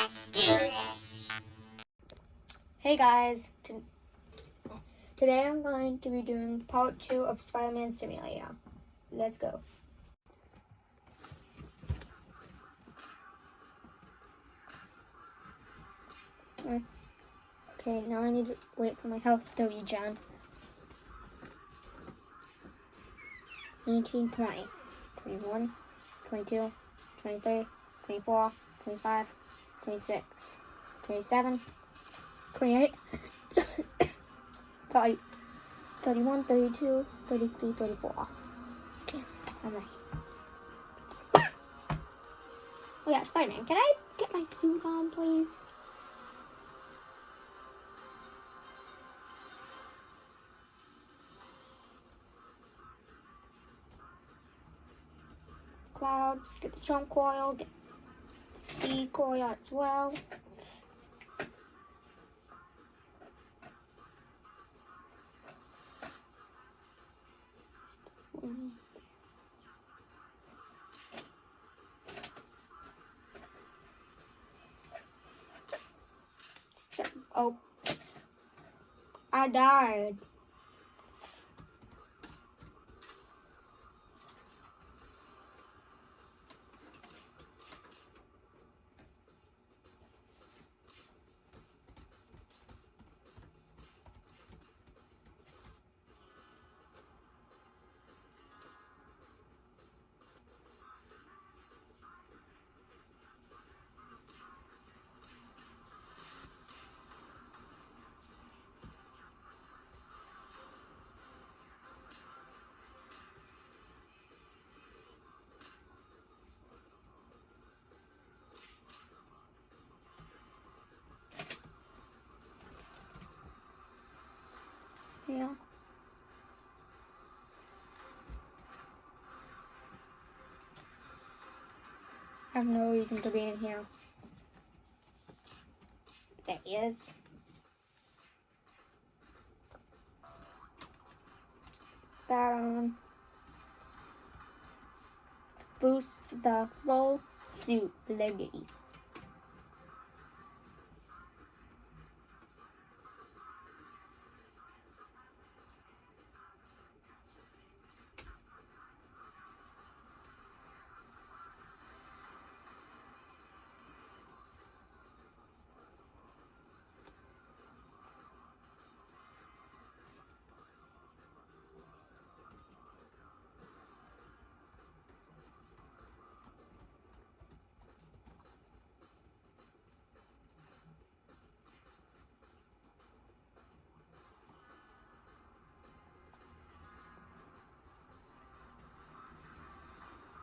Let's do this. Hey guys, today I'm going to be doing part two of Spider-Man Simulator. Let's go. Uh, Okay, now I need to wait for my health to regen. 19, 20, 21, 22, 23, 24, 25, 26, 27, 28, 30, 31, 32, 33, 34. Okay, ready. oh yeah, Spider-Man, can I get my suit on, please? Cloud, get the jump coil, get coil as well. Oh, I died. I have no reason to be in here. There he is. That um, on. Boost the full suit liberty.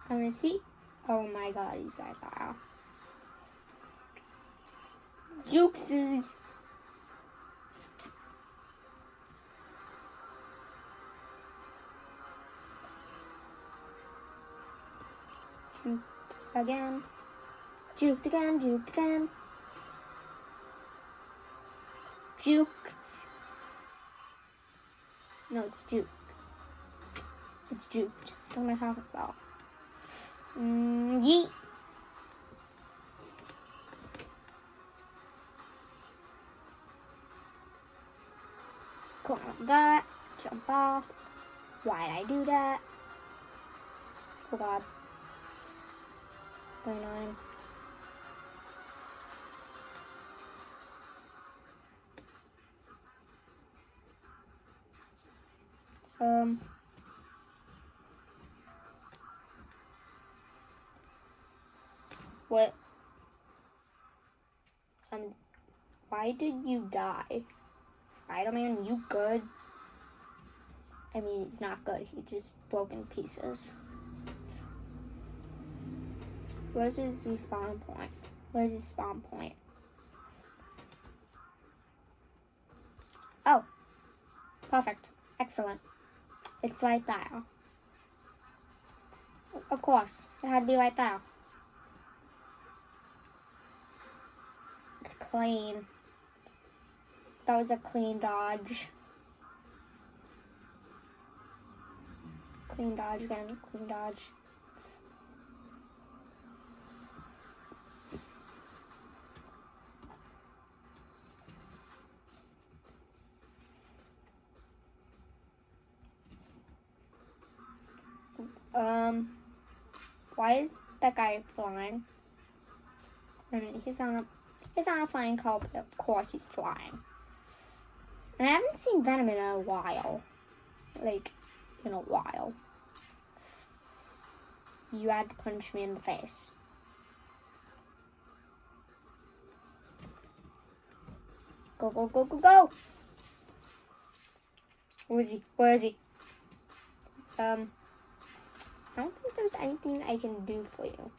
Let me see. Oh my god, he's that file. Jukes again. Juked again, juked again. Juked. No, it's juked. It's juked. What am I talking about? Mm, yeet. Click on that. Jump off. Why'd I do that? Oh god. 29. Um. What? Um, why did you die? Spider-Man, you good? I mean, he's not good. He just broke in pieces. Where's his respawn point? Where's his spawn point? Oh, perfect. Excellent. It's right there. Of course, it had to be right there. clean. That was a clean dodge. Clean dodge again, clean dodge. Um, why is that guy flying? I mean, he's on a he's on a flying but of course he's flying. And I haven't seen Venom in a while, like in a while. You had to punch me in the face. Go go go go go! Where is he? Where is he? Um, I don't think there's anything I can do for you.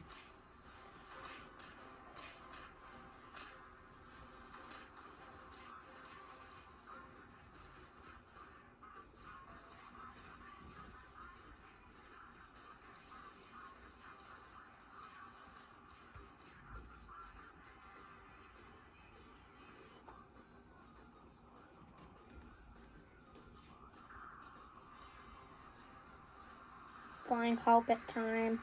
Flying carpet time.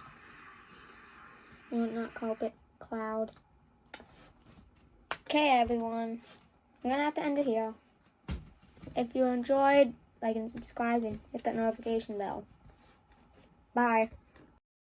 No, not carpet, cloud. Okay, everyone. I'm gonna have to end it here. If you enjoyed, like and subscribe and hit that notification bell. Bye.